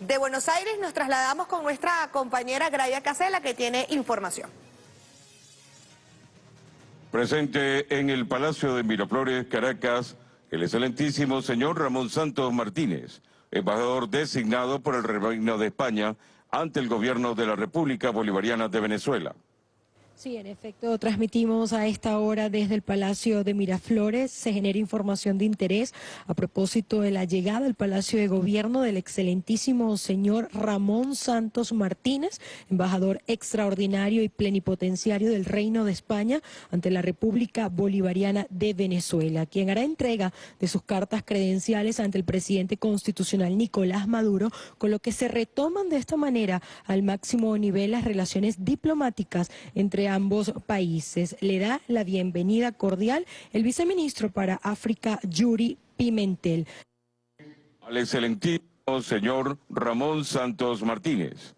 De Buenos Aires nos trasladamos con nuestra compañera Gracia Casela que tiene información. Presente en el Palacio de Miraflores, Caracas, el excelentísimo señor Ramón Santos Martínez, embajador designado por el Reino de España ante el gobierno de la República Bolivariana de Venezuela. Sí, en efecto, transmitimos a esta hora desde el Palacio de Miraflores. Se genera información de interés a propósito de la llegada al Palacio de Gobierno del excelentísimo señor Ramón Santos Martínez, embajador extraordinario y plenipotenciario del Reino de España ante la República Bolivariana de Venezuela, quien hará entrega de sus cartas credenciales ante el presidente constitucional Nicolás Maduro, con lo que se retoman de esta manera al máximo nivel las relaciones diplomáticas entre ambos países. Le da la bienvenida cordial el viceministro para África, Yuri Pimentel. Al excelentísimo señor Ramón Santos Martínez,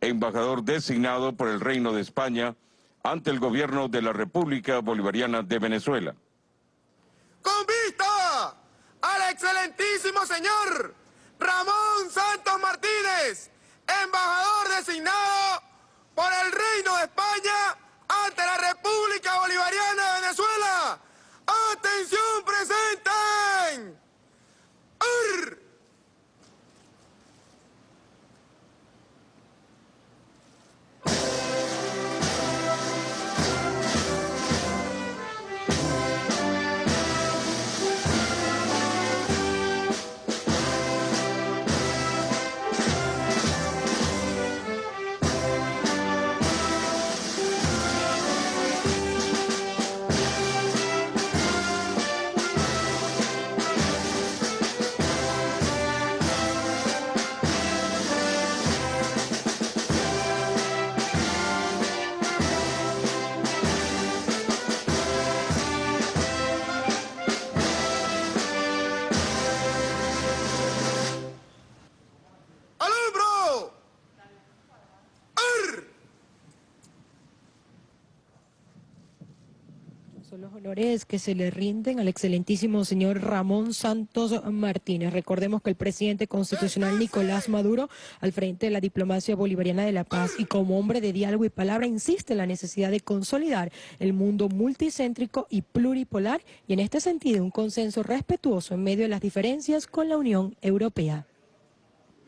embajador designado por el Reino de España ante el gobierno de la República Bolivariana de Venezuela. Con vista al excelentísimo señor Ramón Santos Martínez, embajador designado por el Reino de España República Bolivariana de Venezuela. ¡Atención, presenten! Honores que se le rinden al excelentísimo señor Ramón Santos Martínez. Recordemos que el presidente constitucional Nicolás Maduro, al frente de la diplomacia bolivariana de la paz y como hombre de diálogo y palabra, insiste en la necesidad de consolidar el mundo multicéntrico y pluripolar y en este sentido un consenso respetuoso en medio de las diferencias con la Unión Europea.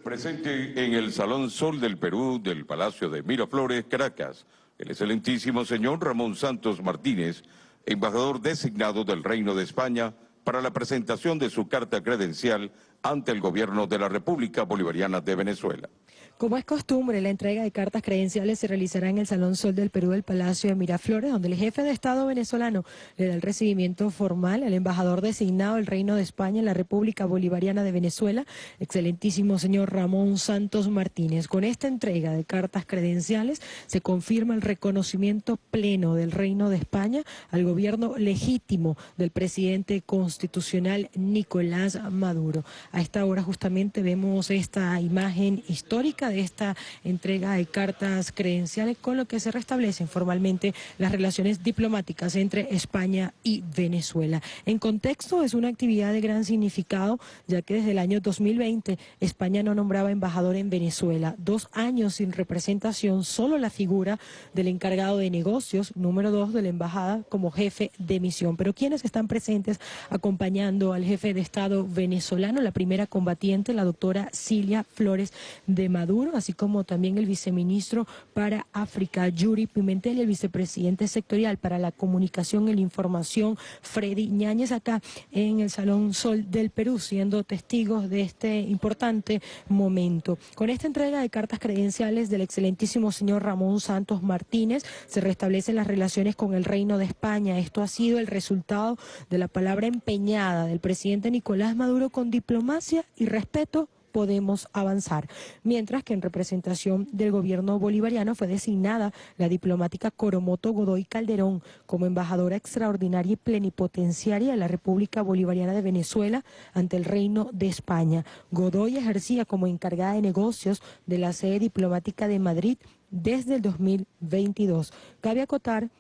Presente en el Salón Sol del Perú del Palacio de Miraflores, Caracas, el excelentísimo señor Ramón Santos Martínez, embajador designado del Reino de España para la presentación de su carta credencial ante el gobierno de la República Bolivariana de Venezuela. Como es costumbre, la entrega de cartas credenciales se realizará en el Salón Sol del Perú del Palacio de Miraflores, donde el jefe de Estado venezolano le da el recibimiento formal al embajador designado del Reino de España en la República Bolivariana de Venezuela, excelentísimo señor Ramón Santos Martínez. Con esta entrega de cartas credenciales se confirma el reconocimiento pleno del Reino de España al gobierno legítimo del presidente constitucional Nicolás Maduro. A esta hora justamente vemos esta imagen histórica de esta entrega de cartas credenciales con lo que se restablecen formalmente las relaciones diplomáticas entre España y Venezuela. En contexto es una actividad de gran significado ya que desde el año 2020 España no nombraba embajador en Venezuela. Dos años sin representación, solo la figura del encargado de negocios, número dos de la embajada como jefe de misión. Pero quienes están presentes acompañando al jefe de Estado venezolano, la primera combatiente, la doctora Cilia Flores de Así como también el viceministro para África, Yuri Pimentel, y el vicepresidente sectorial para la comunicación y la información, Freddy Ñáñez, acá en el Salón Sol del Perú, siendo testigos de este importante momento. Con esta entrega de cartas credenciales del excelentísimo señor Ramón Santos Martínez, se restablecen las relaciones con el Reino de España. Esto ha sido el resultado de la palabra empeñada del presidente Nicolás Maduro con diplomacia y respeto podemos avanzar. Mientras que en representación del gobierno bolivariano fue designada la diplomática Coromoto Godoy Calderón como embajadora extraordinaria y plenipotenciaria de la República Bolivariana de Venezuela ante el Reino de España. Godoy ejercía como encargada de negocios de la sede diplomática de Madrid desde el 2022. Cabe acotar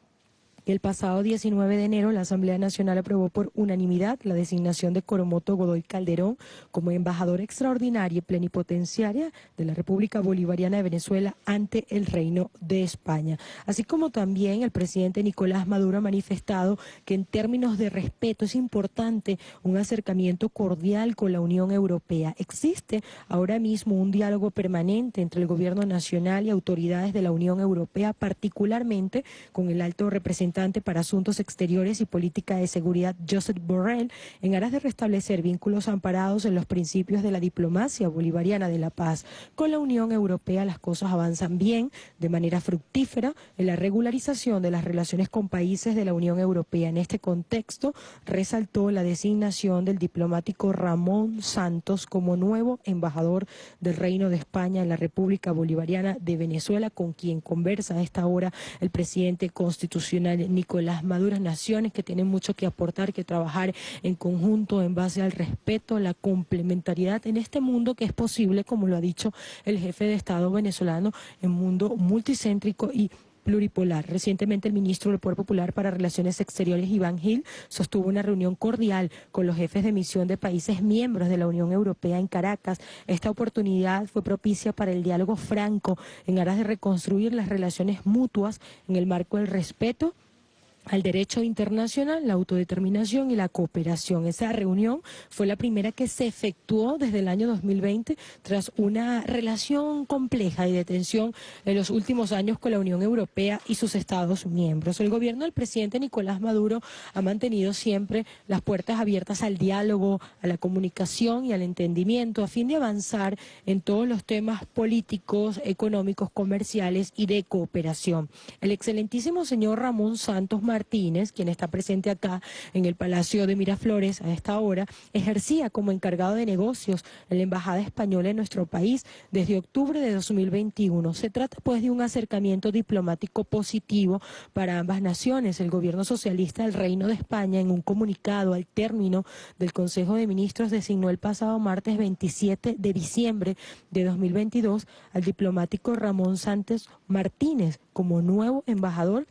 El pasado 19 de enero, la Asamblea Nacional aprobó por unanimidad la designación de Coromoto Godoy Calderón como embajador extraordinaria y plenipotenciaria de la República Bolivariana de Venezuela ante el Reino de España. Así como también el presidente Nicolás Maduro ha manifestado que en términos de respeto es importante un acercamiento cordial con la Unión Europea. Existe ahora mismo un diálogo permanente entre el Gobierno Nacional y autoridades de la Unión Europea, particularmente con el alto representante para Asuntos Exteriores y Política de Seguridad, Joseph Borrell, en aras de restablecer vínculos amparados en los principios de la diplomacia bolivariana de la paz. Con la Unión Europea las cosas avanzan bien, de manera fructífera, en la regularización de las relaciones con países de la Unión Europea. En este contexto, resaltó la designación del diplomático Ramón Santos como nuevo embajador del Reino de España en la República Bolivariana de Venezuela, con quien conversa a esta hora el presidente constitucional Nicolás Maduro, naciones que tienen mucho que aportar, que trabajar en conjunto en base al respeto, la complementariedad en este mundo que es posible, como lo ha dicho el jefe de Estado venezolano, en un mundo multicéntrico y pluripolar. Recientemente el ministro del Poder Popular para Relaciones Exteriores, Iván Gil, sostuvo una reunión cordial con los jefes de misión de países miembros de la Unión Europea en Caracas. Esta oportunidad fue propicia para el diálogo franco en aras de reconstruir las relaciones mutuas en el marco del respeto al derecho internacional, la autodeterminación y la cooperación. Esa reunión fue la primera que se efectuó desde el año 2020 tras una relación compleja y de tensión en los últimos años con la Unión Europea y sus Estados miembros. El gobierno del presidente Nicolás Maduro ha mantenido siempre las puertas abiertas al diálogo, a la comunicación y al entendimiento a fin de avanzar en todos los temas políticos, económicos, comerciales y de cooperación. El excelentísimo señor Ramón Santos Martínez, quien está presente acá en el Palacio de Miraflores a esta hora, ejercía como encargado de negocios en la Embajada Española en nuestro país desde octubre de 2021. Se trata pues de un acercamiento diplomático positivo para ambas naciones. El gobierno socialista del Reino de España en un comunicado al término del Consejo de Ministros designó el pasado martes 27 de diciembre de 2022 al diplomático Ramón Sánchez Martínez como nuevo embajador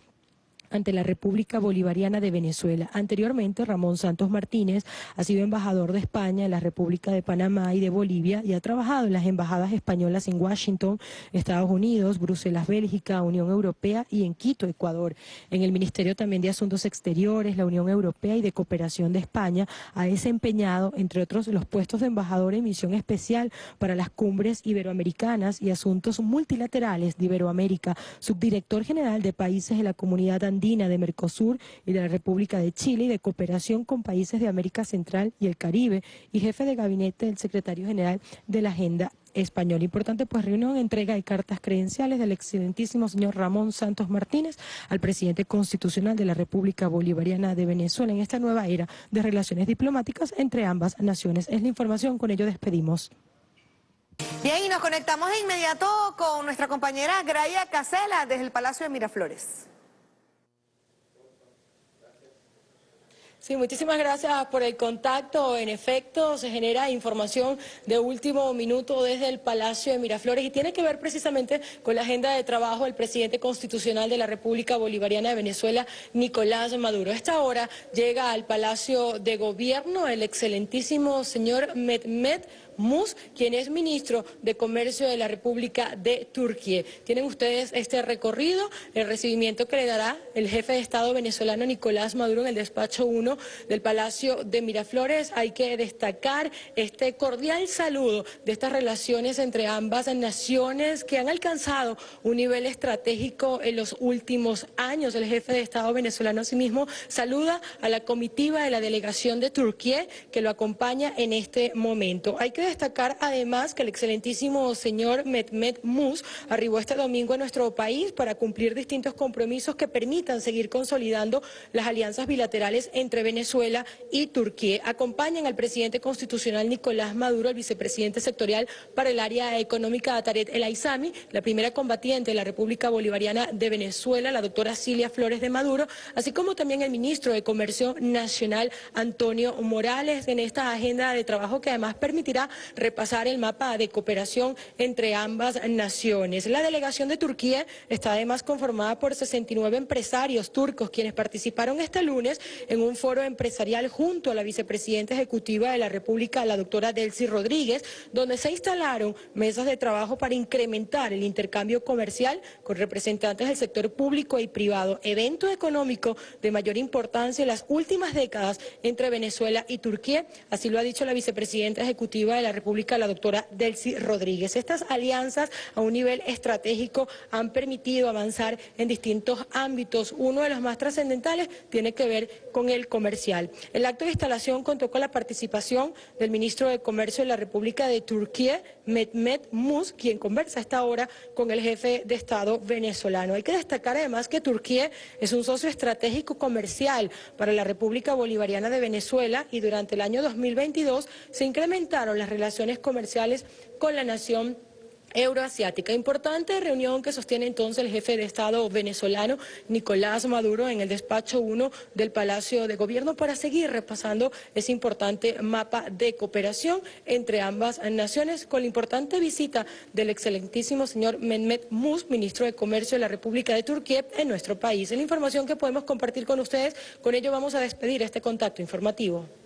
ante la República Bolivariana de Venezuela. Anteriormente, Ramón Santos Martínez ha sido embajador de España en la República de Panamá y de Bolivia y ha trabajado en las embajadas españolas en Washington, Estados Unidos, Bruselas, Bélgica, Unión Europea y en Quito, Ecuador. En el Ministerio también de Asuntos Exteriores, la Unión Europea y de Cooperación de España ha desempeñado, entre otros, los puestos de embajador en misión especial para las cumbres iberoamericanas y asuntos multilaterales de Iberoamérica, subdirector general de países de la comunidad andina de Mercosur y de la República de Chile y de cooperación con países de América Central y el Caribe y jefe de gabinete del secretario general de la Agenda Española. Importante pues reunión, entrega de cartas credenciales del excelentísimo señor Ramón Santos Martínez al presidente constitucional de la República Bolivariana de Venezuela en esta nueva era de relaciones diplomáticas entre ambas naciones. Es la información, con ello despedimos. Bien, y nos conectamos de inmediato con nuestra compañera Graia Casela desde el Palacio de Miraflores. Sí, muchísimas gracias por el contacto. En efecto, se genera información de último minuto desde el Palacio de Miraflores y tiene que ver precisamente con la agenda de trabajo del presidente constitucional de la República Bolivariana de Venezuela, Nicolás Maduro. Esta hora llega al Palacio de Gobierno el excelentísimo señor Mehmet Mus, quien es ministro de Comercio de la República de Turquía. Tienen ustedes este recorrido, el recibimiento que le dará el jefe de Estado venezolano Nicolás Maduro en el despacho 1 del Palacio de Miraflores. Hay que destacar este cordial saludo de estas relaciones entre ambas naciones que han alcanzado un nivel estratégico en los últimos años. El jefe de Estado venezolano asimismo saluda a la comitiva de la delegación de Turquía que lo acompaña en este momento. Hay que destacar además que el excelentísimo señor Mehmet Mus arribó este domingo a nuestro país para cumplir distintos compromisos que permitan seguir consolidando las alianzas bilaterales entre Venezuela y Turquía. Acompañan al presidente constitucional Nicolás Maduro, el vicepresidente sectorial para el área económica Ataret El Aizami, la primera combatiente de la República Bolivariana de Venezuela, la doctora Cilia Flores de Maduro, así como también el ministro de Comercio Nacional Antonio Morales en esta agenda de trabajo que además permitirá repasar el mapa de cooperación entre ambas naciones. La delegación de Turquía está además conformada por 69 empresarios turcos quienes participaron este lunes en un foro empresarial junto a la vicepresidenta ejecutiva de la República, la doctora Delcy Rodríguez, donde se instalaron mesas de trabajo para incrementar el intercambio comercial con representantes del sector público y privado, evento económico de mayor importancia en las últimas décadas entre Venezuela y Turquía, así lo ha dicho la vicepresidenta ejecutiva de la República, la doctora Delcy Rodríguez. Estas alianzas a un nivel estratégico han permitido avanzar en distintos ámbitos. Uno de los más trascendentales tiene que ver con el comercial. El acto de instalación contó con la participación del ministro de Comercio de la República de Turquía, Mehmet Mus, quien conversa esta hora con el jefe de Estado venezolano. Hay que destacar además que Turquía es un socio estratégico comercial para la República Bolivariana de Venezuela y durante el año 2022 se incrementaron las relaciones comerciales con la nación euroasiática. Importante reunión que sostiene entonces el jefe de Estado venezolano Nicolás Maduro en el despacho 1 del Palacio de Gobierno para seguir repasando ese importante mapa de cooperación entre ambas naciones con la importante visita del excelentísimo señor Mehmet Mus, ministro de Comercio de la República de Turquía en nuestro país. Es la información que podemos compartir con ustedes. Con ello vamos a despedir este contacto informativo.